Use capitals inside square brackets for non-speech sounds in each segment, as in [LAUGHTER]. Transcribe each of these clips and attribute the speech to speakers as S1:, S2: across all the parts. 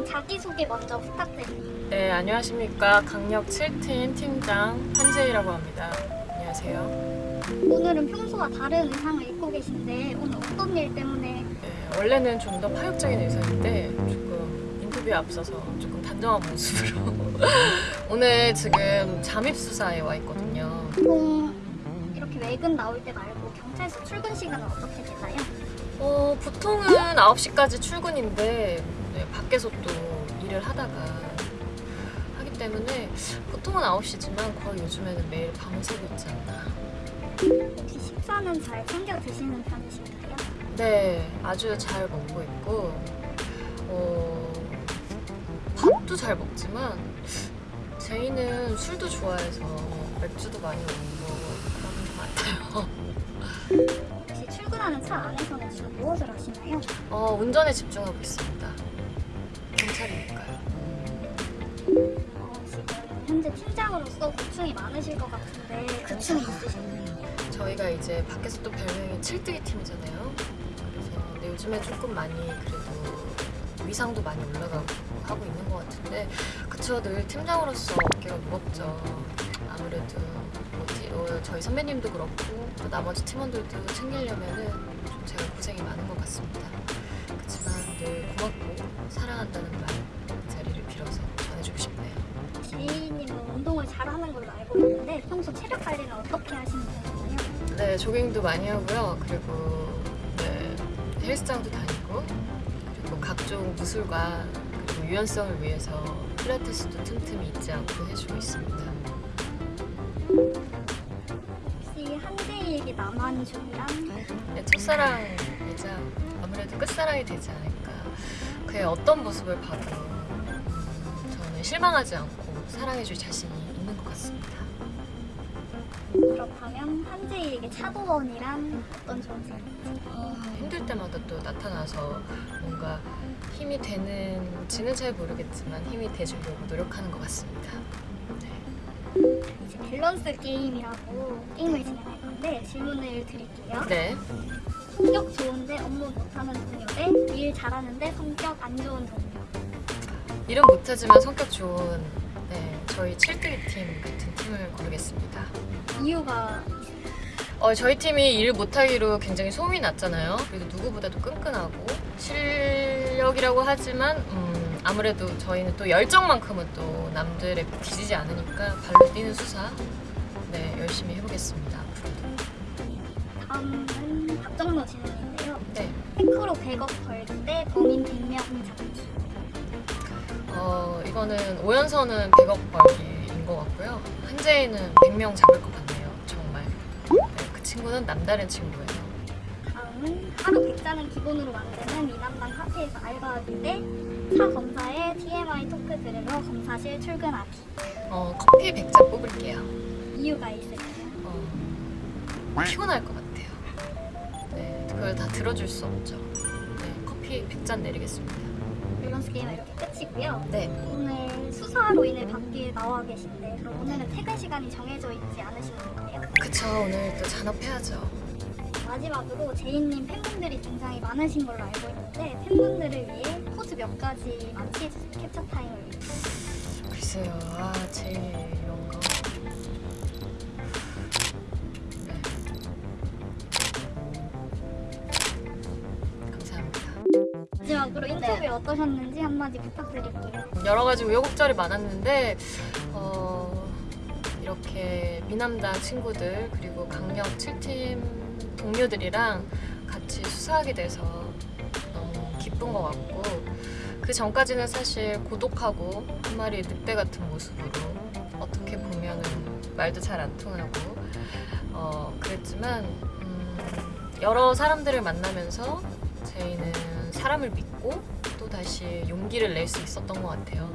S1: 일단 자기소개 먼저 부탁드립니다.
S2: 네, 안녕하십니까. 강력 7팀 팀장 한재희라고 합니다. 안녕하세요.
S1: 오늘은 평소와 다른 의상을 입고 계신데 오늘 어떤 일 때문에
S2: 네, 원래는 좀 더 파격적인 의상인데 조금 인터뷰에 앞서서 조금 단정한 모습으로 [LAUGHS] 오늘 지금 잠입수사에 와 있거든요.
S1: 보통 이렇게 외근 나올 때 말고 경찰서 출근 시간은 어떻게 되나요?
S2: 어, 보통은 9시까지 출근인데 네, 밖에서 또 일을 하다가 하기 때문에 보통은 9시지만 거의 요즘에는 매일 밤을 새고 있지 않나.
S1: 혹시 식사는 잘 챙겨 드시는 편이신가요?
S2: 네, 아주 잘 먹고 있고 어, 밥도 잘 먹지만 제이는 술도 좋아해서 맥주도 많이 먹고 그런 것 같아요.
S1: 혹시 출근하는 차 안에서는 주로 무엇을 하시나요?
S2: 어, 운전에 집중하고 있습니다. 경찰이니까요.
S1: 어, 지금 현재 팀장으로서 고충이 많으실 것 같은데 고충이 있으신가요?
S2: 저희가 이제 밖에서 또 별명이 칠뜨기 팀이잖아요. 그래서 요즘에 조금 많이 그래도 위상도 많이 올라가고 하고 있는 것 같은데 그쵸 늘 팀장으로서 어깨가 무겁죠. 아무래도 뭐지 어, 저희 선배님도 그렇고 또 나머지 팀원들도 챙기려면은 좀 제가
S1: 평소 체력 관리는 어떻게 하시는 편이나요?
S2: 네, 조깅도 많이 하고요. 그리고 네, 헬스장도 다니고 그리고 각종 무술과 그리고 유연성을 위해서 필라테스도 틈틈이 잊지 않고 해주고 있습니다.
S1: 혹시 한재희에게 남한중이랑
S2: 네, 첫사랑이자 아무래도 끝사랑이 되지 않을까. 그의 어떤 모습을 봐도 음, 저는 실망하지 않고 사랑해줄 자신이 있는 것 같습니다.
S1: 그렇다면 한재희에게 차도원이란 어떤 존재인지
S2: 어, 힘들 때마다 또 나타나서 뭔가 힘이 되는지는 잘 모르겠지만 힘이 돼주려고 노력하는 것 같습니다. 네.
S1: 이제 밸런스 게임이라고 게임을 진행할 건데 질문을 드릴게요.
S2: 네.
S1: 성격 좋은데 업무 못하는 동료 대일 잘하는데 성격 안 좋은 동료.
S2: 일은 못하지만 성격 좋은 네, 저희 7대2 팀 같은 팀을 고르겠습니다.
S1: 이유가
S2: 어, 저희 팀이 일 못하기로 굉장히 소문이 났잖아요. 그래도 누구보다도 끈끈하고 실력이라고 하지만 음, 아무래도 저희는 또 열정만큼은 또 남들에 뒤지지 않으니까 발로 뛰는 수사 네 열심히 해보겠습니다. 앞으로도.
S1: 다음은 박정로 질문인데요.
S2: 네.
S1: 테크로 100억 벌기 대 범인 100명 잡기.
S2: 어 이거는 오연서는 100억 벌기인 것 같고요. 한재희는 100명 잡을 것 같네요. 정말. 네, 그 친구는 남다른 친구예요.
S1: 다음은 하루 100잔은 기본으로 만드는 미남당 카페에서 알바하기 대차 검사의 TMI 토크 들으러 검사실 출근하기.
S2: 어 커피 100잔 뽑을게요.
S1: 이유가 있을까요?
S2: 어, 피곤할 것 같아요. 네, 그걸 다 들어줄 수 없죠. 네, 커피 100잔 내리겠습니다.
S1: 밸런스 게임은 이렇게 끝이고요.
S2: 네,
S1: 오늘 수사로 인해 밖에 나와 계신데 그럼 오늘은 퇴근 시간이 정해져 있지 않으신 건가요?
S2: 그쵸. 오늘 또 잔업해야죠.
S1: 마지막으로 제이님 팬분들이 굉장히 많으신 걸로 알고 있는데 팬분들을 위해 포즈 몇 가지 만 취해주세요. 캡처 타임을 위해.
S2: 글쎄요, 아, 제일
S1: 인터뷰 어떠셨는지 한마디 부탁드릴게요.
S2: 여러 가지 우여곡절이 많았는데 어, 이렇게 미남당 친구들 그리고 강력 7팀 동료들이랑 같이 수사하게 돼서 너무 기쁜 것 같고 그 전까지는 사실 고독하고 한 마리 늑대 같은 모습으로 어떻게 보면은 말도 잘 안 통하고 어, 그랬지만 음, 여러 사람들을 만나면서 저희는 사람을 믿고 또 다시 용기를 낼 수 있었던 것 같아요.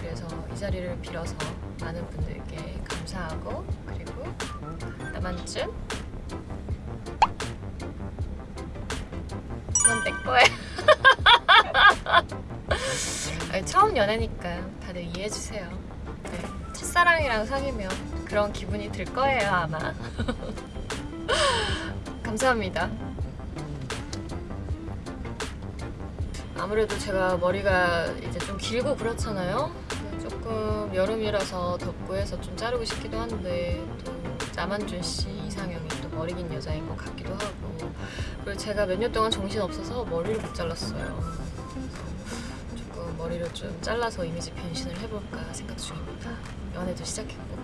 S2: 그래서 이 자리를 빌어서 많은 분들께 감사하고 그리고 나만쯤 그건 내. [LAUGHS] 아니, 처음 연애니까 다들 이해해 주세요. 네, 첫사랑이랑 사귀면 그런 기분이 들 거예요 아마. [LAUGHS] 감사합니다. 아무래도 제가 머리가 이제 좀 길고 그렇잖아요. 조금 여름이라서 덥고 해서 좀 자르고 싶기도 한데 또 남한준 씨 이상형이 또 머리 긴 여자인 것 같기도 하고 그리고 제가 몇 년 동안 정신 없어서 머리를 못 잘랐어요. 조금 머리를 좀 잘라서 이미지 변신을 해볼까 생각 중입니다. 연애도 시작했고.